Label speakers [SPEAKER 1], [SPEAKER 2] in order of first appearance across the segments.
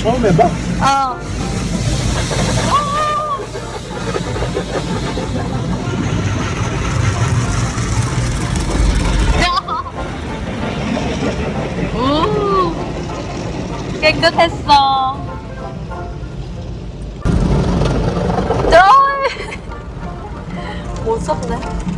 [SPEAKER 1] 처음 해봐?
[SPEAKER 2] 어. 오, 깨끗했어. 쩔! 못 썼네.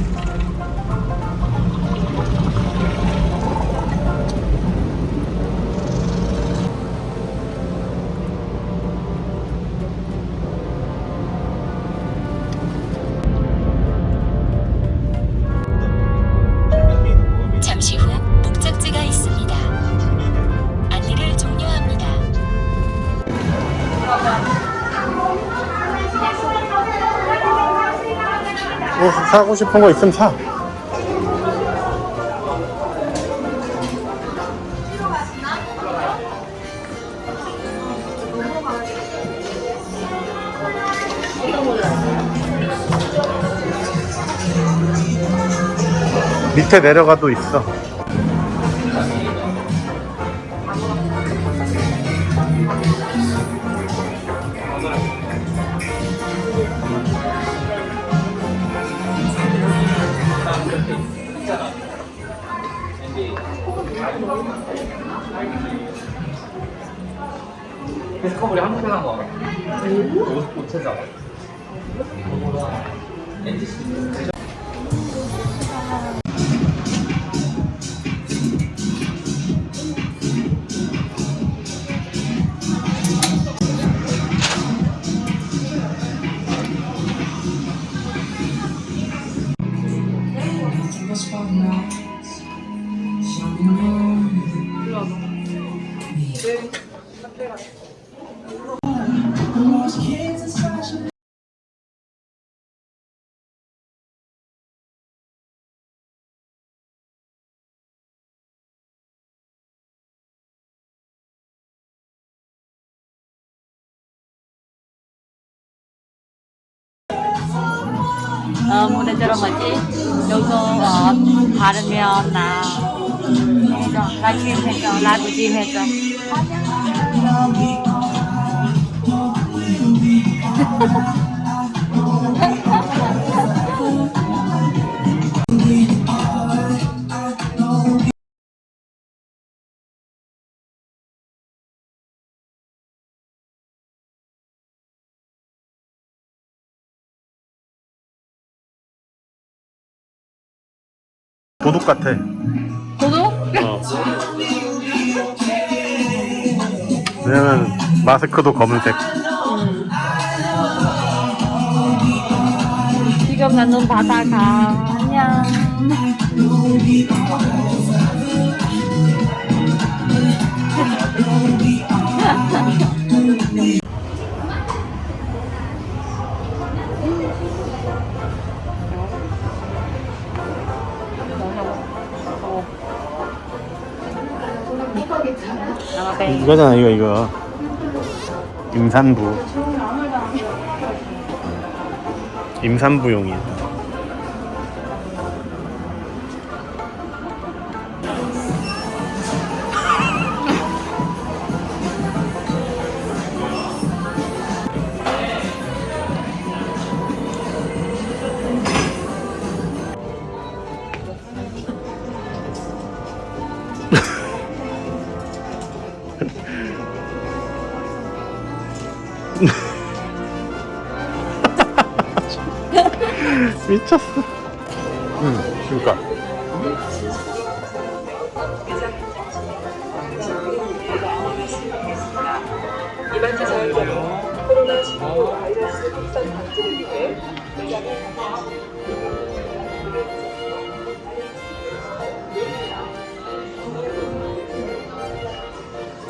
[SPEAKER 1] 뭐 사고 싶은 거 있으면 사. 밑에 내려가도 있어.
[SPEAKER 3] 디스커버리 한국에 나온 거 알아? 옷, 옷 제작.
[SPEAKER 2] 어, 무대처럼 뭐지? 요거 어, 바르면 나 해줘. 나짐 해줘. 나도 짐 해줘.
[SPEAKER 1] 도둑 같아.
[SPEAKER 2] 도둑?
[SPEAKER 1] 어. 왜냐면 마스크도 검은색.
[SPEAKER 2] 지금 나는 바다가 안녕.
[SPEAKER 1] 이거잖아 이거 이거. 임산부. 임산부용이야. 미쳤어. 응, 그러니까.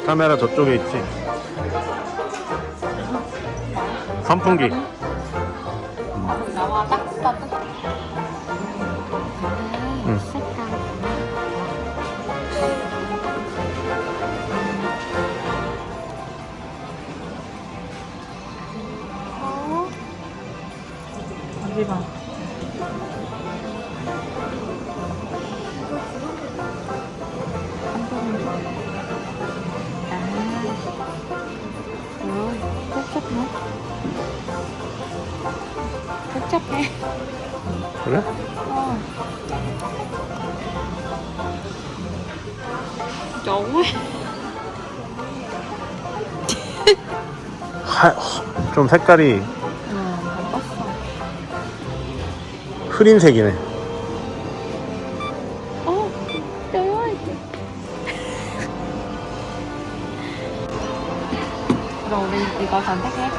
[SPEAKER 1] 카메라 저쪽에 있지. 선풍기.
[SPEAKER 2] 봐봐 음, 색깔 어?
[SPEAKER 1] 아,
[SPEAKER 2] 어, 짝짝해. 복잡해.
[SPEAKER 1] 그래?
[SPEAKER 2] 어. 너무해.
[SPEAKER 1] 하, 좀 색깔이
[SPEAKER 2] 응, 바꿨어.
[SPEAKER 1] 흐린 색이네.
[SPEAKER 2] 어, 그럼 우리 이거 선택해.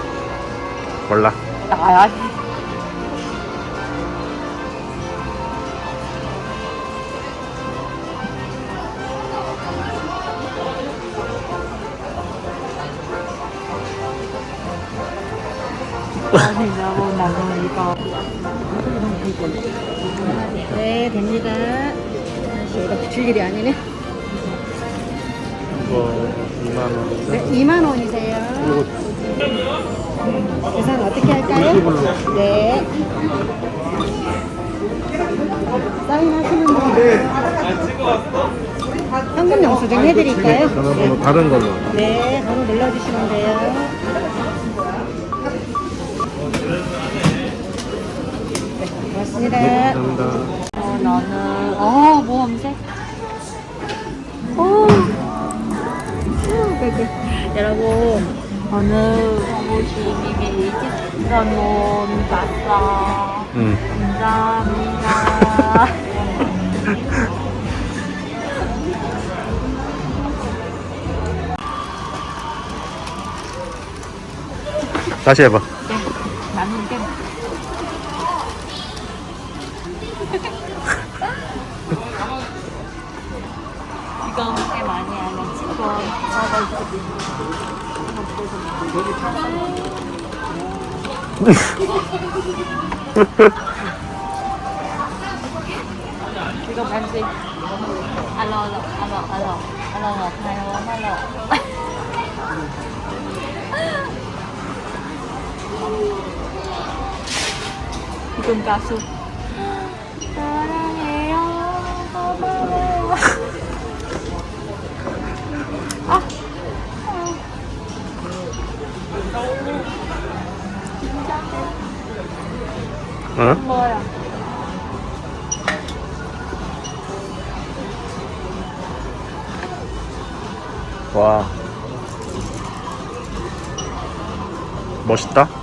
[SPEAKER 1] 몰라.
[SPEAKER 2] 나야. 이거
[SPEAKER 4] 네, 됩니다. 이거 붙일 일이 아니네.
[SPEAKER 1] 이거 2만 원.
[SPEAKER 4] 네, 2만 원이세요. 계산 어떻게 할까요? 네. 사인하시는 분들 현금 영수증 해드릴까요?
[SPEAKER 1] 전화번호 다른 걸로.
[SPEAKER 4] 네, 번호 눌러주시면 돼요. 네, 고맙습니다.
[SPEAKER 1] 감사합니다.
[SPEAKER 2] 어, 나는 어 모험색 어 여러분 저는 옷이 미리 찍어놓은 봤어
[SPEAKER 1] 응.
[SPEAKER 2] 감사합니다
[SPEAKER 1] 다시 해봐.
[SPEAKER 2] 네 나는 게 Đi em xin kasu
[SPEAKER 1] 응?
[SPEAKER 2] 뭐야
[SPEAKER 1] 와. 멋있다.